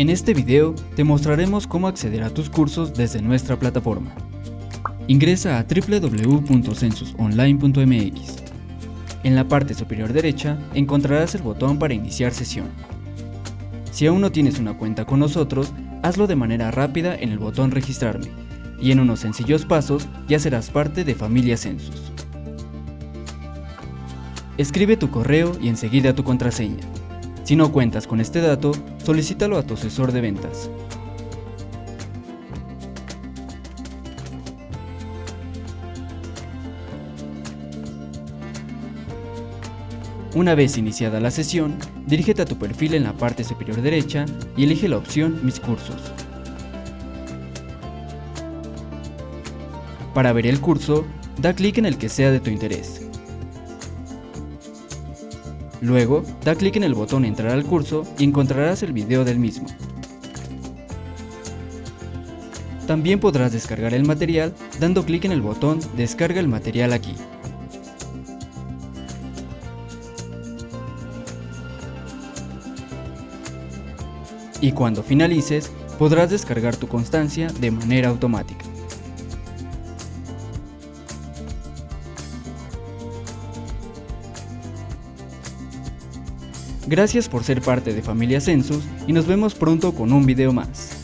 En este video te mostraremos cómo acceder a tus cursos desde nuestra plataforma. Ingresa a www.censusonline.mx. En la parte superior derecha encontrarás el botón para iniciar sesión. Si aún no tienes una cuenta con nosotros, hazlo de manera rápida en el botón registrarme y en unos sencillos pasos ya serás parte de Familia Census. Escribe tu correo y enseguida tu contraseña. Si no cuentas con este dato, solicítalo a tu asesor de ventas. Una vez iniciada la sesión, dirígete a tu perfil en la parte superior derecha y elige la opción Mis cursos. Para ver el curso, da clic en el que sea de tu interés. Luego, da clic en el botón Entrar al curso y encontrarás el video del mismo. También podrás descargar el material dando clic en el botón Descarga el material aquí. Y cuando finalices, podrás descargar tu constancia de manera automática. Gracias por ser parte de Familia Census y nos vemos pronto con un video más.